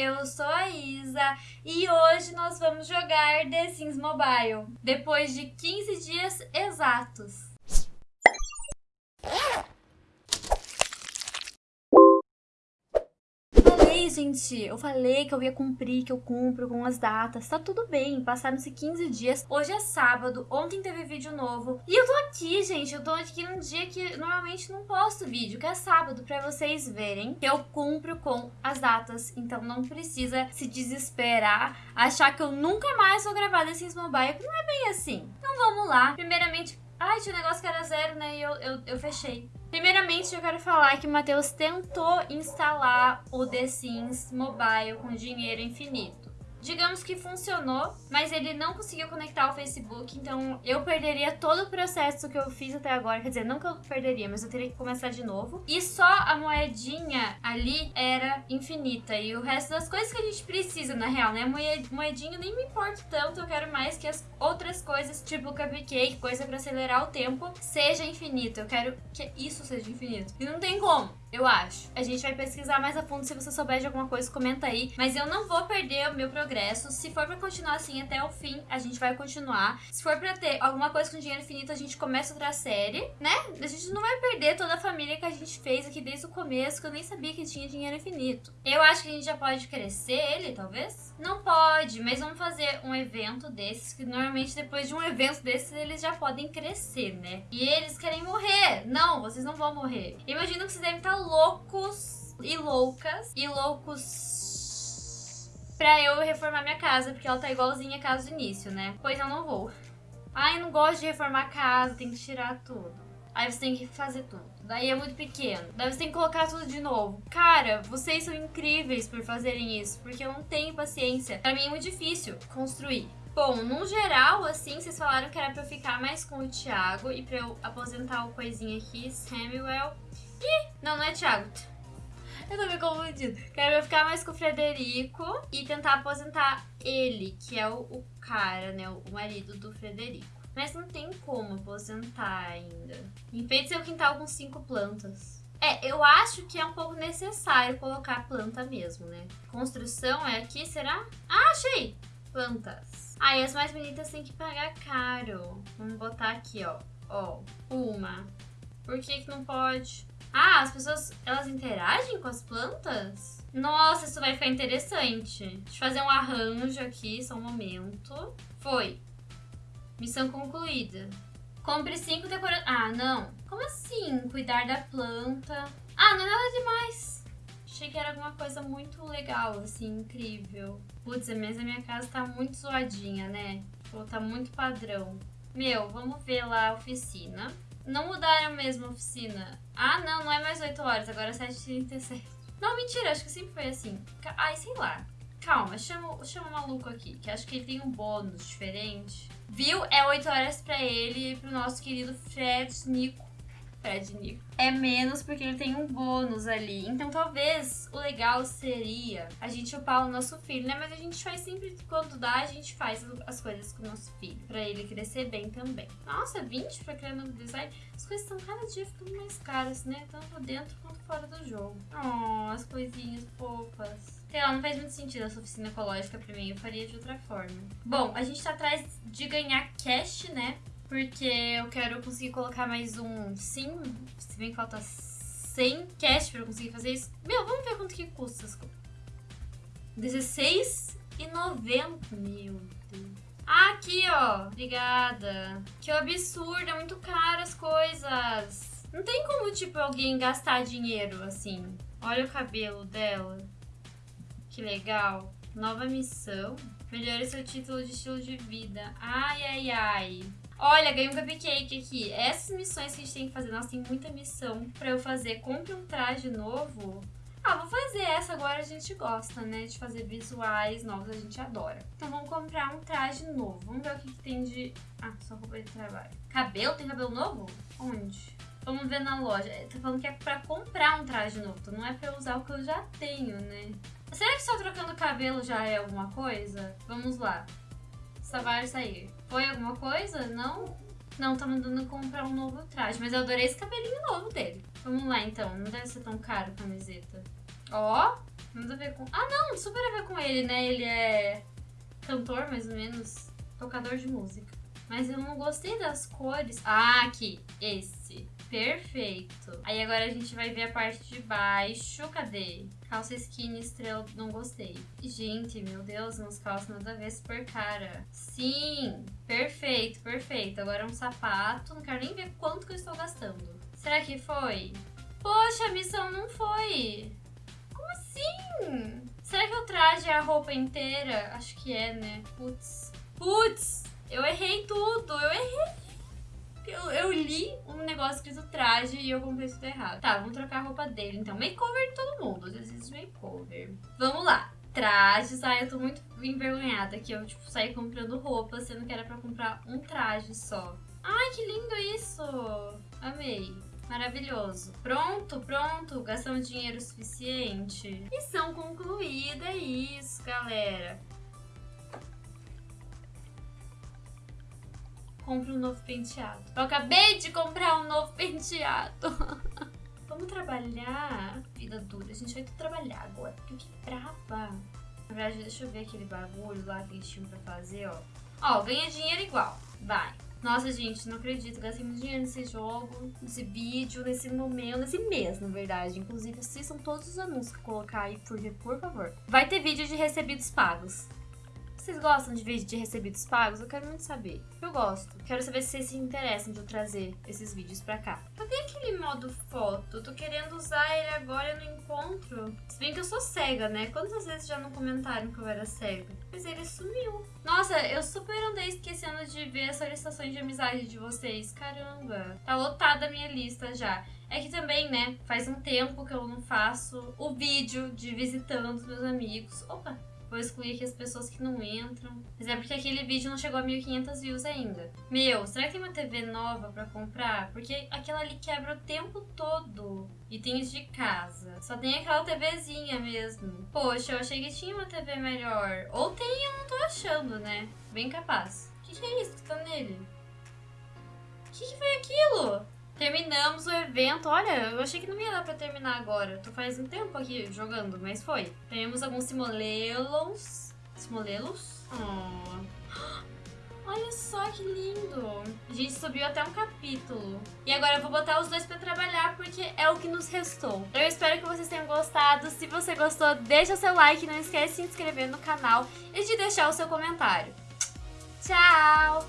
eu sou a Isa e hoje nós vamos jogar The Sims Mobile, depois de 15 dias exatos. Gente. Eu falei que eu ia cumprir, que eu cumpro com as datas. Tá tudo bem, passaram-se 15 dias. Hoje é sábado, ontem teve vídeo novo. E eu tô aqui, gente. Eu tô aqui num dia que normalmente não posto vídeo, que é sábado, pra vocês verem que eu cumpro com as datas. Então não precisa se desesperar, achar que eu nunca mais vou gravar Sims Mobile, não é bem assim. Então vamos lá. Primeiramente, Ai, tinha um negócio que era zero, né? E eu, eu, eu fechei. Primeiramente, eu quero falar que o Matheus tentou instalar o The Sims Mobile com dinheiro infinito. Digamos que funcionou, mas ele não conseguiu conectar o Facebook, então eu perderia todo o processo que eu fiz até agora. Quer dizer, não que eu perderia, mas eu teria que começar de novo. E só a moedinha ali era infinita. E o resto das coisas que a gente precisa, na real, né? Moedinha nem me importa tanto, eu quero mais que as outras coisas, tipo cupcake, coisa pra acelerar o tempo, seja infinito. Eu quero que isso seja infinito. E não tem como eu acho. A gente vai pesquisar mais a fundo. Se você souber de alguma coisa, comenta aí. Mas eu não vou perder o meu progresso. Se for pra continuar assim até o fim, a gente vai continuar. Se for pra ter alguma coisa com dinheiro infinito, a gente começa outra série, né? A gente não vai perder toda a família que a gente fez aqui desde o começo, que eu nem sabia que tinha dinheiro infinito. Eu acho que a gente já pode crescer ele, talvez? Não pode, mas vamos fazer um evento desses, que normalmente depois de um evento desses, eles já podem crescer, né? E eles querem morrer. Não, vocês não vão morrer. Imagino que vocês devem estar loucos e loucas e loucos pra eu reformar minha casa, porque ela tá igualzinha a casa do início, né? Pois eu não vou. Ai, eu não gosto de reformar a casa, tem que tirar tudo. Aí você tem que fazer tudo. Daí é muito pequeno. Daí você tem que colocar tudo de novo. Cara, vocês são incríveis por fazerem isso, porque eu não tenho paciência. Pra mim é muito difícil construir. Bom, no geral, assim, vocês falaram que era pra eu ficar mais com o Thiago e pra eu aposentar o coisinha aqui, Samuel. Ih, não, não é Thiago. Eu tô me confundindo. Quero ficar mais com o Frederico e tentar aposentar ele, que é o, o cara, né? O marido do Frederico. Mas não tem como aposentar ainda. Enfeite seu quintal com cinco plantas. É, eu acho que é um pouco necessário colocar planta mesmo, né? Construção é aqui, será? Ah, achei! Plantas. Ah, as mais bonitas tem que pagar caro. Vamos botar aqui, ó. Ó, uma. Por que que não pode? Ah, as pessoas, elas interagem com as plantas? Nossa, isso vai ficar interessante. Deixa eu fazer um arranjo aqui, só um momento. Foi. Missão concluída. Compre cinco decorações. Ah, não. Como assim? Cuidar da planta. Ah, não é nada demais. Achei que era alguma coisa muito legal, assim, incrível. Putz, mas a minha casa tá muito zoadinha, né? Tipo, tá muito padrão. Meu, vamos ver lá a oficina. Não mudaram mesmo a oficina. Ah, não, não é mais 8 horas, agora é 7h37. Não, mentira, acho que sempre foi assim. Ai, sei lá. Calma, chama, chama o maluco aqui, que acho que ele tem um bônus diferente. Viu? É 8 horas pra ele e pro nosso querido Fred Nico. Fred. É menos porque ele tem um bônus ali. Então talvez o legal seria a gente upar o nosso filho, né? Mas a gente faz sempre, quando dá, a gente faz as coisas com o nosso filho. Pra ele crescer bem também. Nossa, 20 pra criar novo design. As coisas estão cada dia ficando mais caras, né? Tanto dentro quanto fora do jogo. Oh, as coisinhas fofas. Sei lá, não faz muito sentido essa oficina ecológica pra mim. Eu faria de outra forma. Bom, a gente tá atrás de ganhar cash, né? Porque eu quero conseguir colocar mais um sim, se bem que falta 100 cash pra eu conseguir fazer isso. Meu, vamos ver quanto que custa as coisas. R$16,90. Meu Deus. Ah, aqui, ó. Obrigada. Que absurdo, é muito caro as coisas. Não tem como, tipo, alguém gastar dinheiro assim. Olha o cabelo dela. Que legal. Nova missão. Melhore seu título de estilo de vida. Ai, ai, ai. Olha, ganhei um cupcake aqui. Essas missões que a gente tem que fazer, nós tem muita missão pra eu fazer. Compre um traje novo. Ah, vou fazer essa agora, a gente gosta, né? De fazer visuais novos, a gente adora. Então vamos comprar um traje novo. Vamos ver o que, que tem de... Ah, só roupa de trabalho. Cabelo? Tem cabelo novo? Onde? Vamos ver na loja. Tá falando que é pra comprar um traje novo, então não é pra usar o que eu já tenho, né? Será que só trocando cabelo já é alguma coisa? Vamos lá. Savar sair. Foi alguma coisa? Não? Não, tá mandando comprar um novo traje. Mas eu adorei esse cabelinho novo dele. Vamos lá, então. Não deve ser tão caro a camiseta. Ó, Nada a ver com. Ah, não, super a ver com ele, né? Ele é cantor, mais ou menos, tocador de música. Mas eu não gostei das cores. Ah, aqui, esse. Perfeito. Aí agora a gente vai ver a parte de baixo. Cadê? Calça skinny estrela, não gostei. Gente, meu Deus, umas calças nada a ver, super cara. Sim, perfeito, perfeito. Agora um sapato, não quero nem ver quanto que eu estou gastando. Será que foi? Poxa, a missão não foi. Como assim? Será que eu traje a roupa inteira? Acho que é, né? Putz. Putz! Eu errei tudo, eu errei. Eu, eu, li um negócio escrito traje e eu comprei tudo errado. Tá, vamos trocar a roupa dele. Então, makeover de todo mundo. Às vezes makeover. Vamos lá. Trajes. Ai, eu tô muito envergonhada que eu, tipo, saí comprando roupa, sendo que era pra comprar um traje só. Ai, que lindo isso! Amei. Maravilhoso. Pronto, pronto. Gastamos dinheiro suficiente. Missão concluída, é isso, galera. Compre um novo penteado. Eu acabei de comprar um novo penteado. Vamos trabalhar. Vida dura. A gente vai trabalhar agora. Porque que brava. Na verdade, deixa eu ver aquele bagulho lá que eles tinham pra fazer, ó. Ó, ganha dinheiro igual. Vai. Nossa, gente, não acredito. Gastei muito dinheiro nesse jogo, nesse vídeo, nesse momento, nesse mês, na verdade. Inclusive, assistam todos os anúncios que eu colocar aí, por, por favor. Vai ter vídeo de recebidos pagos. Vocês gostam de vídeo de recebidos pagos? Eu quero muito saber. Eu gosto. Quero saber se vocês se interessam de eu trazer esses vídeos pra cá. Cadê aquele modo foto? Tô querendo usar ele agora não encontro. Se bem que eu sou cega, né? Quantas vezes já não comentaram que eu era cega? Mas ele sumiu. Nossa, eu super andei esquecendo de ver as solicitações de amizade de vocês. Caramba. Tá lotada a minha lista já. É que também, né, faz um tempo que eu não faço o vídeo de visitando os meus amigos. Opa, Vou excluir aqui as pessoas que não entram. Mas é porque aquele vídeo não chegou a 1500 views ainda. Meu, será que tem uma TV nova pra comprar? Porque aquela ali quebra o tempo todo. Itens de casa. Só tem aquela TVzinha mesmo. Poxa, eu achei que tinha uma TV melhor. Ou tem, eu não tô achando, né? Bem capaz. O que, que é isso que tá nele? O que, que foi aquilo? Terminamos o evento. Olha, eu achei que não ia dar pra terminar agora. Tô faz um tempo aqui jogando, mas foi. Temos alguns simolelos. Simolelos? Oh. Olha só que lindo. A gente subiu até um capítulo. E agora eu vou botar os dois pra trabalhar, porque é o que nos restou. Eu espero que vocês tenham gostado. Se você gostou, deixa seu like. Não esquece de se inscrever no canal e de deixar o seu comentário. Tchau!